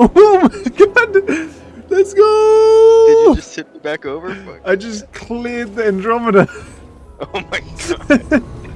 Oh my god! Let's go! Did you just tip me back over? I just cleared the Andromeda. Oh my god.